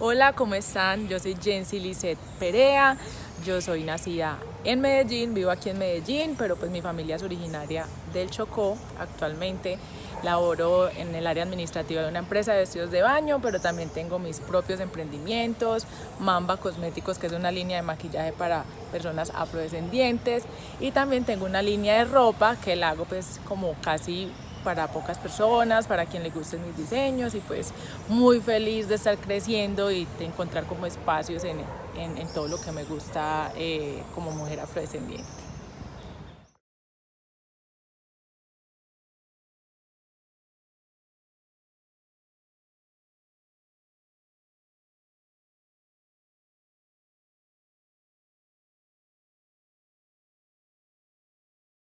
Hola, ¿cómo están? Yo soy Jensi Lisset Perea, yo soy nacida en Medellín, vivo aquí en Medellín, pero pues mi familia es originaria del Chocó. Actualmente laboro en el área administrativa de una empresa de vestidos de baño, pero también tengo mis propios emprendimientos, Mamba Cosméticos, que es una línea de maquillaje para personas afrodescendientes, y también tengo una línea de ropa que la hago pues como casi para pocas personas, para quien le gusten mis diseños y pues muy feliz de estar creciendo y de encontrar como espacios en, en, todo lo que me gusta eh, como mujer afrodescendiente.